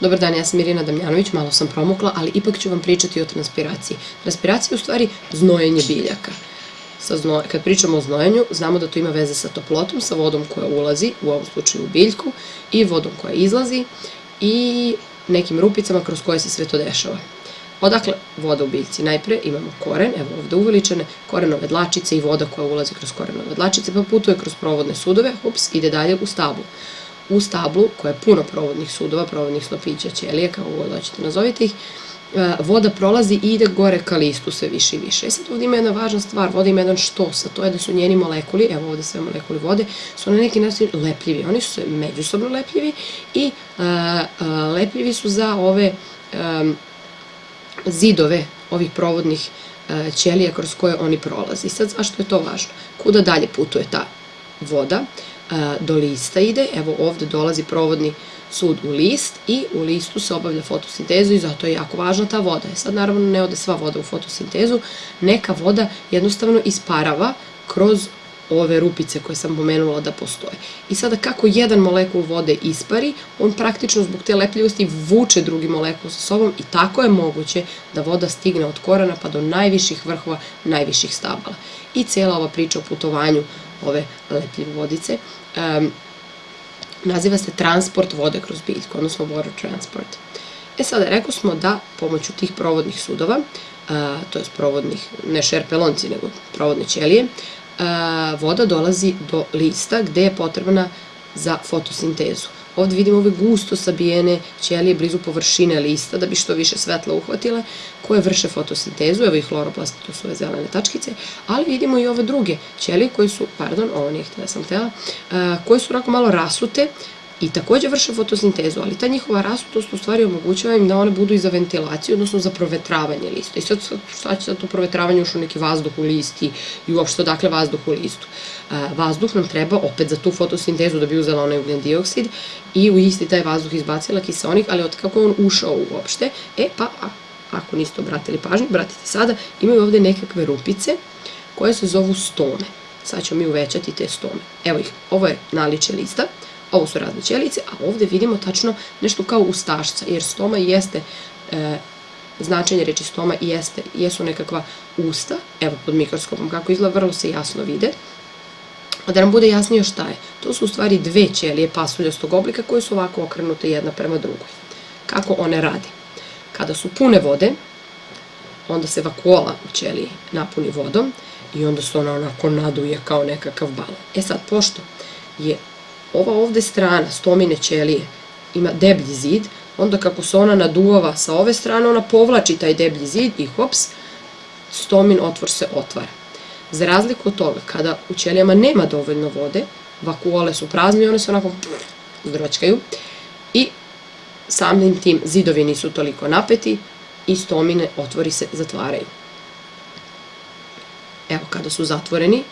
Dobar dan, ja sam Irina Damjanović, malo sam promukla, ali ipak ću vam pričati o transpiraciji. Transpiracija je u stvari znojenje biljaka. Sa zno... Kad pričamo o znojenju, znamo da to ima veze sa toplotom, sa vodom koja ulazi, u ovom slučaju u biljku, i vodom koja izlazi, i nekim rupicama kroz koje se sve to dešava. Odakle voda u biljci? Najpre imamo koren, evo ovde uveličene, korenove dlačice i voda koja ulazi kroz korenove dlačice, pa putuje kroz provodne sudove, ups, ide dalje u stablu. U stablu, koja je puno provodnih sudova, provodnih snopića, ćelije, kao god hoćete nazovite ih, e, voda prolazi i ide gore ka listu sve više i više. E sad ovde ima jedna važna stvar, voda ima jedan štos, a to je da su njeni molekuli, evo ovde sve molekuli vode, su na neki način lepljivi. Oni su međusobno lepljivi i e, lepljivi su za ove zidove ovih provodnih ćelija kroz koje oni prolaze. I sad zašto je to važno? Kuda dalje putuje ta voda? E, do lista ide, evo ovde dolazi provodni sud u list i u listu se obavlja fotosintezu i zato je jako važna ta voda. E sad naravno ne ode sva voda u fotosintezu, neka voda jednostavno isparava kroz ove rupice koje sam pomenula da postoje. I sada kako jedan molekul vode ispari, on praktično zbog te lepljivosti vuče drugi molekul sa sobom i tako je moguće da voda stigne od korana pa do najviših vrhova, najviših stabala. I cijela ova priča o putovanju ove lepljive vodice um, naziva se transport vode kroz biljku, odnosno water transport. E sada, rekao smo da pomoću tih provodnih sudova, to je provodnih, ne šerpelonci, nego provodne ćelije, voda dolazi do lista gde je potrebna za fotosintezu. Ovde vidimo ove gusto sabijene ćelije blizu površine lista da bi što više svetla uhvatile, koje vrše fotosintezu, evo i hloroplasti, to su ove zelene tačkice, ali vidimo i ove druge ćelije koje su, pardon, ovo nije htjela sam htjela, koje su onako malo rasute, i takođe vrše fotosintezu, ali ta njihova rasutost u stvari omogućava im da one budu i za ventilaciju, odnosno za provetravanje lista. I sad šta će sad to provetravanje ušao neki vazduh u listi i uopšte odakle vazduh u listu. Vazduh nam treba opet za tu fotosintezu da bi uzela onaj ugljen dioksid i u isti taj vazduh izbacila kiseonik, ali od kako on ušao uopšte, e pa ako niste obratili pažnju, bratite sada, imaju ovde nekakve rupice koje se zovu stome. Sad ćemo mi uvećati te stome. Evo ih, ovo je naliče lista, Ovo su razne ćelice, a ovde vidimo tačno nešto kao ustašca, jer stoma jeste, e, značenje reči stoma jeste, jesu nekakva usta, evo pod mikroskopom kako izgleda, vrlo se jasno vide, A da nam bude jasnije šta je, to su u stvari dve ćelije pasuljastog oblika koje su ovako okrenute jedna prema drugoj. Kako one rade? Kada su pune vode, onda se vakuola u ćeliji napuni vodom i onda se ona onako naduje kao nekakav balon. E sad, pošto je ova ovde strana stomine ćelije ima deblji zid, onda kako se ona naduvava sa ove strane, ona povlači taj deblji zid i hops, stomin otvor se otvara. Za razliku od toga, kada u ćelijama nema dovoljno vode, vakuole su prazne i one se onako zdročkaju i samim tim zidovi nisu toliko napeti i stomine otvori se zatvaraju. Evo kada su zatvoreni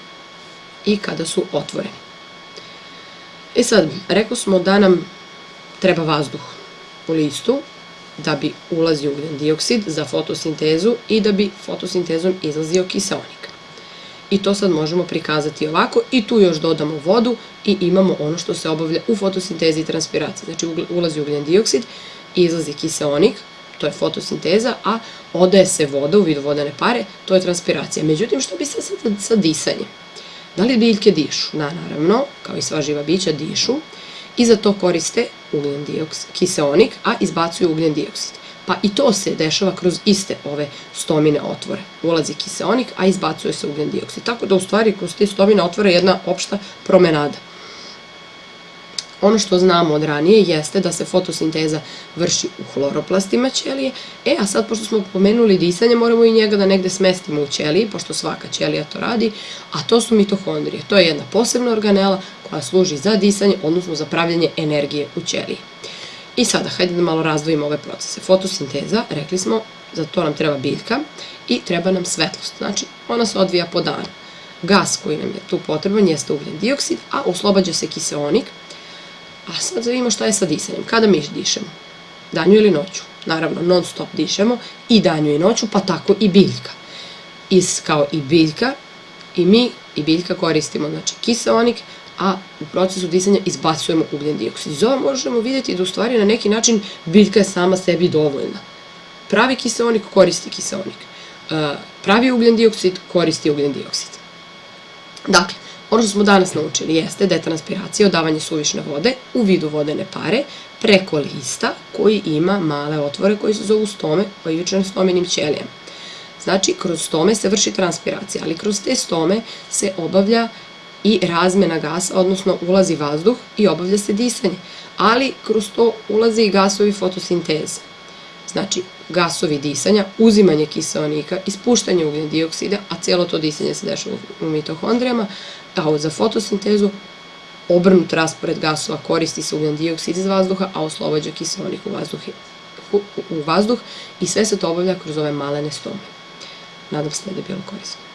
i kada su otvoreni. E sad, rekao smo da nam treba vazduh u listu da bi ulazio ugljen dioksid za fotosintezu i da bi fotosintezom izlazio kiseonik. I to sad možemo prikazati ovako i tu još dodamo vodu i imamo ono što se obavlja u fotosintezi i transpiraciji. Znači ulazi ugljen dioksid, izlazi kiseonik, to je fotosinteza, a odaje se voda u vidu vodene pare, to je transpiracija. Međutim, što bi sad sa disanjem? Da li biljke dišu? Da, naravno, kao i sva živa bića, dišu i za to koriste ugljen dioksid, kiseonik, a izbacuju ugljen dioksid. Pa i to se dešava kroz iste ove stomine otvore. Ulazi kiseonik, a izbacuje se ugljen dioksid. Tako da u stvari kroz te stomine otvore jedna opšta promenada. Ono što znamo od ranije jeste da se fotosinteza vrši u hloroplastima ćelije, e, a sad pošto smo pomenuli disanje, moramo i njega da negde smestimo u ćeliji, pošto svaka ćelija to radi, a to su mitohondrije. To je jedna posebna organela koja služi za disanje, odnosno za pravljanje energije u ćeliji. I sada, hajde da malo razdvojimo ove procese. Fotosinteza, rekli smo, za to nam treba biljka i treba nam svetlost, znači ona se odvija po danu. Gas koji nam je tu potreban jeste ugljen dioksid, a oslobađa se kiseonik, A sad da vidimo šta je sa disanjem. Kada mi dišemo? Danju ili noću? Naravno, non stop dišemo i danju i noću, pa tako i biljka. Is kao i biljka, i mi i biljka koristimo znači kiseonik, a u procesu disanja izbacujemo ugljen dioksid. Iz ova možemo vidjeti da u stvari na neki način biljka je sama sebi dovoljna. Pravi kiseonik koristi kiseonik. E, pravi ugljen dioksid koristi ugljen dioksid. Dakle, ono što smo danas naučili jeste da je transpiracija odavanje suvišne vode u vidu vodene pare preko lista koji ima male otvore koji se zovu stome, oivičane stomenim ćelijama. Znači, kroz stome se vrši transpiracija, ali kroz te stome se obavlja i razmena gasa, odnosno ulazi vazduh i obavlja se disanje. Ali kroz to ulaze i gasovi fotosinteze. Znači, gasovi disanja, uzimanje kiseonika, ispuštanje ugljen dioksida, a cijelo to disanje se dešava u mitohondrijama, a za fotosintezu obrnut raspored gasova koristi se ugljen dioksid iz vazduha, a oslobađa kiseonik u vazduh, u vazduh i sve se to obavlja kroz ove malene stome. Nadam se da je bilo korisno.